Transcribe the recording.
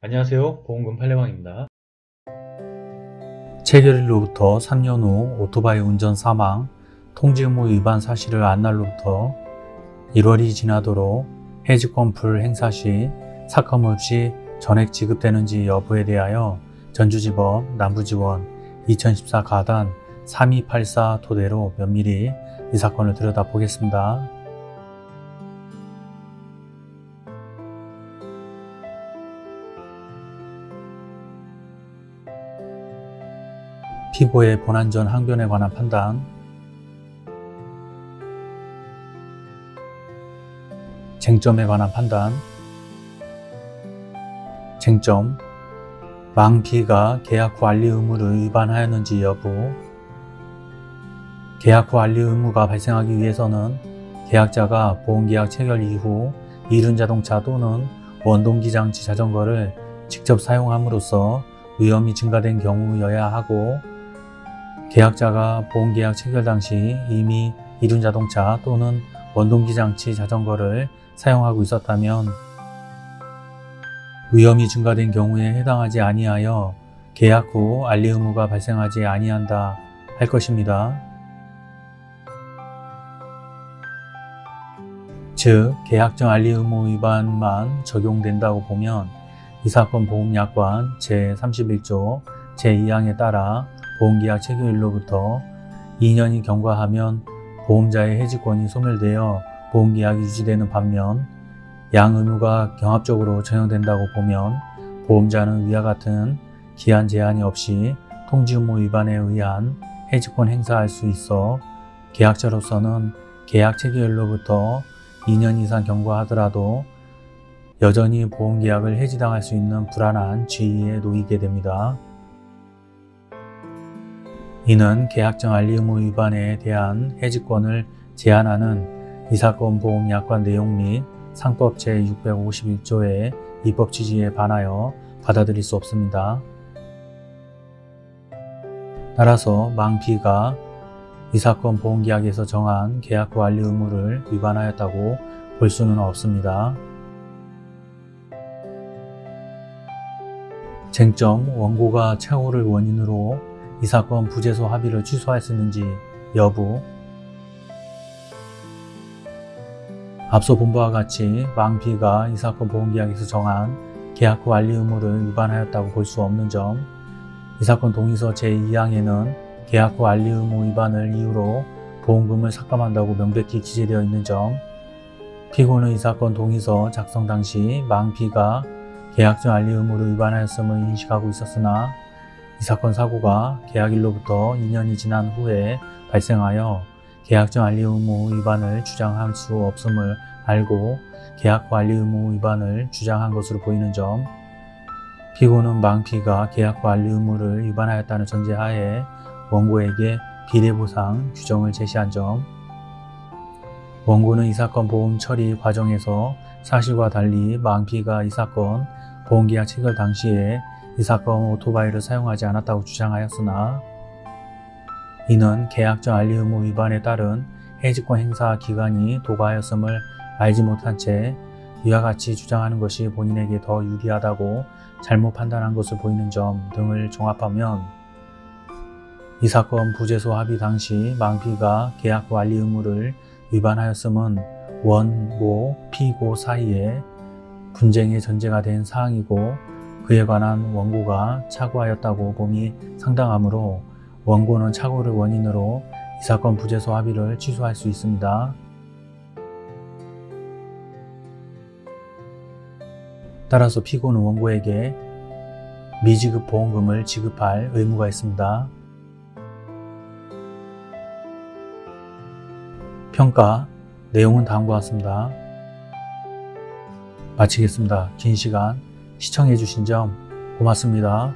안녕하세요 보험금 팔례방입니다 체결일로부터 3년 후 오토바이 운전 사망, 통지 의무 위반 사실을 안 날로부터 1월이 지나도록 해지권 불행사 시 삭감 없이 전액 지급되는지 여부에 대하여 전주지법 남부지원 2014 가단 3284 토대로 면밀히 이 사건을 들여다보겠습니다. 피고의 본안전 항변에 관한 판단. 쟁점에 관한 판단. 쟁점. 망 B가 계약 후 알리 의무를 위반하였는지 여부. 계약 후 알리 의무가 발생하기 위해서는 계약자가 보험계약 체결 이후 이륜 자동차 또는 원동기장치 자전거를 직접 사용함으로써 위험이 증가된 경우여야 하고 계약자가 보험계약 체결 당시 이미 이륜 자동차 또는 원동기 장치 자전거를 사용하고 있었다면 위험이 증가된 경우에 해당하지 아니하여 계약 후 알리 의무가 발생하지 아니한다 할 것입니다. 즉 계약정 알리 의무 위반만 적용된다고 보면 이 사건 보험약관 제31조 제2항에 따라 보험계약 체결일로부터 2년이 경과하면 보험자의 해지권이 소멸되어 보험계약이 유지되는 반면 양 의무가 경합적으로 적용된다고 보면 보험자는 위와 같은 기한 제한이 없이 통지 의무 위반에 의한 해지권 행사할 수 있어 계약자로서는 계약 체결일로부터 2년 이상 경과하더라도 여전히 보험계약을 해지당할 수 있는 불안한 지위에 놓이게 됩니다. 이는 계약정 알리 의무 위반에 대한 해지권을 제한하는 이 사건 보험약관 내용 및 상법 제651조의 입법 취지에 반하여 받아들일 수 없습니다. 따라서 망 B가 이 사건 보험계약에서 정한 계약 후 알리 의무를 위반하였다고 볼 수는 없습니다. 쟁점 원고가 착오를 원인으로 이 사건 부재소 합의를 취소하였는지 여부. 앞서 본 바와 같이 망 B가 이 사건 보험계약에서 정한 계약 후 알리 의무를 위반하였다고 볼 수 없는 점, 이 사건 동의서 제2항에는 계약 후 알리 의무 위반을 이유로 보험금을 삭감한다고 명백히 기재되어 있는 점, 피고는 이 사건 동의서 작성 당시 망 B가 계약정 알리 의무를 위반하였음을 인식하고 있었으나 이 사건 사고가 계약일로부터 2년이 지난 후에 발생하여 계약정 알리 의무 위반을 주장할 수 없음을 알고 계약 후 알리 의무 위반을 주장한 것으로 보이는 점 피고는 망피가 계약 후 알리 의무를 위반하였다는 전제하에 원고에게 비례보상 규정을 제시한 점 원고는 이 사건 보험 처리 과정에서 사실과 달리 망피가 이 사건 보험계약 체결 당시에 이 사건 오토바이를 사용하지 않았다고 주장하였으나 이는 계약정 알리 의무 위반에 따른 해지권 행사 기간이 도과하였음을 알지 못한 채 이와 같이 주장하는 것이 본인에게 더 유리하다고 잘못 판단한 것을 보이는 점 등을 종합하면 이 사건 부재소 합의 당시 망피가 계약 후 알리 의무를 위반하였음은 원, 모, 피고 사이에 분쟁의 전제가 된 사항이고 그에 관한 원고가 착오하였다고 봄이 상당하므로 원고는 착오를 원인으로 이 사건 부재소 합의를 취소할 수 있습니다. 따라서 피고는 원고에게 미지급 보험금을 지급할 의무가 있습니다. 평가 내용은 다음과 같습니다. 마치겠습니다. 긴 시간 시청해 주신 점 고맙습니다.